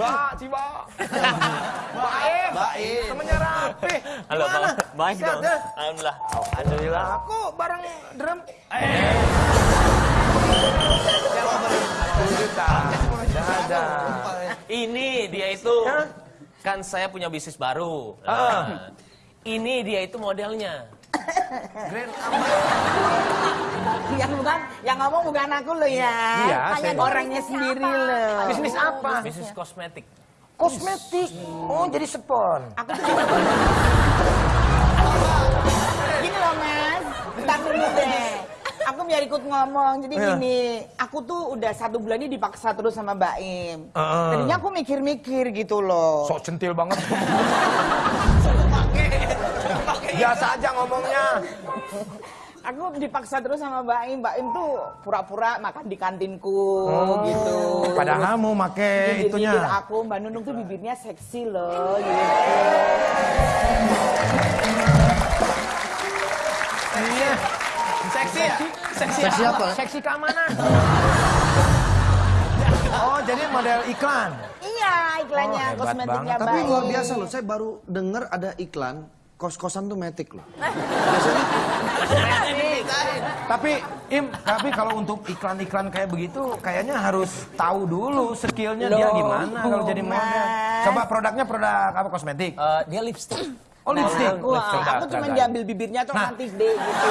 Mbak, Ciba. Baik. Baik. Temennya Rapi. Halo? Bang. Baik dong. ya? Alhamdulillah. Alhamdulillah. Aku bareng drum. Eh. Tidak ada. Ini dia itu kan saya punya bisnis baru. Ah. Nah, ini dia itu modelnya. Grand Yang bukan, yang ngomong bukan aku loh ya. Iya, Hanya saya- orangnya sendiri loh. Bisnis apa? Bisnis kosmetik. Kosmetik. Oh, jadi spon. Aku tuh cuma... Gini loh mas, bentar dulu deh. Aku biar ikut ngomong, jadi Iya. gini, aku tuh udah satu bulan ini dipaksa terus sama Mbak Im. Heeh. Tadinya aku mikir-mikir gitu loh. Sok centil banget. Biasa aja ngomongnya. Aku dipaksa terus sama Mbak Im. Mbak Im tuh pura-pura makan di kantinku gitu. Padahal mau make Bibir-bibir itunya. aku, Mbak Nunung tuh bibirnya seksi loh gitu. Iya. Seksi ya? Seksi, Seksi apa? Seksi ke mana? Oh, jadi model iklan. Iya, iklannya Oh, kosmetiknya banget. Mbak Tapi luar biasa loh, saya baru dengar ada iklan kos-kosan tuh metik loh. Tapi Im, tapi kalau untuk iklan-iklan kayak begitu kayaknya harus tahu dulu skillnya dia gimana kalau jadi model. Coba produknya produk apa kosmetik? Eh, dia lipstick. Oh, lipstick. Wah, Coba, aku cuma diambil bibirnya tuh Nah. nanti deh gitu.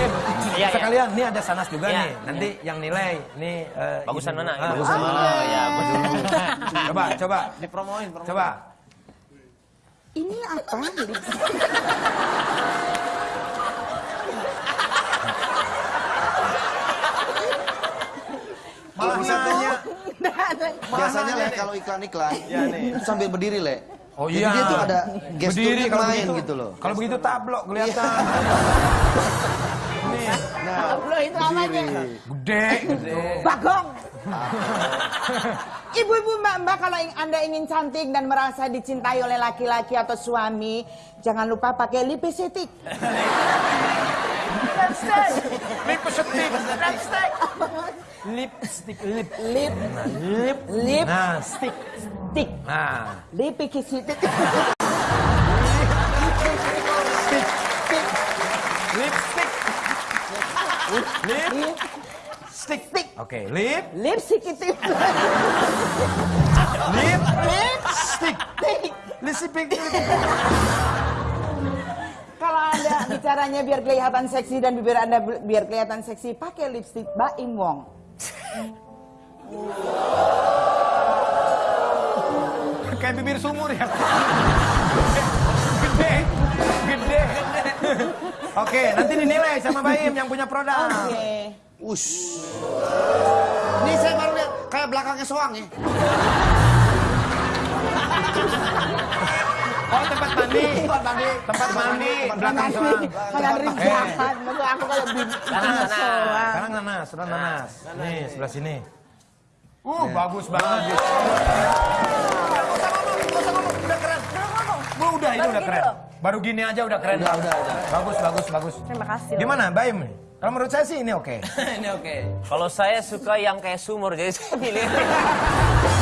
Iya, iya. sekalian ini ada sanas juga Iya. nih. Nanti yang nilai nih eh, Bagusan ini. mana? Ah, Bagusan mana? Ya. Coba, coba. Dipromoin, promoin. Coba. Ini apa? Malah nanya. Biasanya le kalau iklan-iklan itu sambil berdiri le. Oh Jadi iya. dia tuh ada kalau main begitu. gitu loh. Kalau begitu tablok kelihatan. Nih, Nah, Loh itu namanya. gede, gede. Bagong. Ibu-ibu mbak-mbak kalau anda ingin cantik dan merasa dicintai oleh laki-laki atau suami, jangan lupa pakai lipstick. Lipstick. Lipstick. Lipstick. Lipstick. Lip. Lip. Lip. Lip. Nah, stick. Stick. Nah, Lipstick. lipstick. Lip. Lip. Stick. Oke, lip. Lipstick itu. Lip. Lip. Stick. Lipstick. Kalau anda bicaranya biar kelihatan seksi dan bibir anda bi- biar kelihatan seksi, pakai lipstick Baim Wong. Kayak bibir sumur ya. Gede. Gede. Oke, nanti dinilai sama Baim yang punya produk. Oke. Ush. Ini saya baru lihat kayak belakangnya soang ya. Oh, tempat mandi. Tempat mandi. Tempat mandi. Belakang selang. Kayak dari jahat, maksud aku kalau Sana, sana. Sekarang nanas, sekarang nanas. Nih, sebelah sini. Uh, bagus banget. Udah keren. Wah, udah ini udah keren. Baru gini aja udah keren. Udah, udah, udah. Bagus, bagus, bagus. Terima kasih. Gimana, Baim? Kalau menurut saya sih ini oke. Ini oke. Kalau saya suka yang kayak sumur, jadi saya pilih.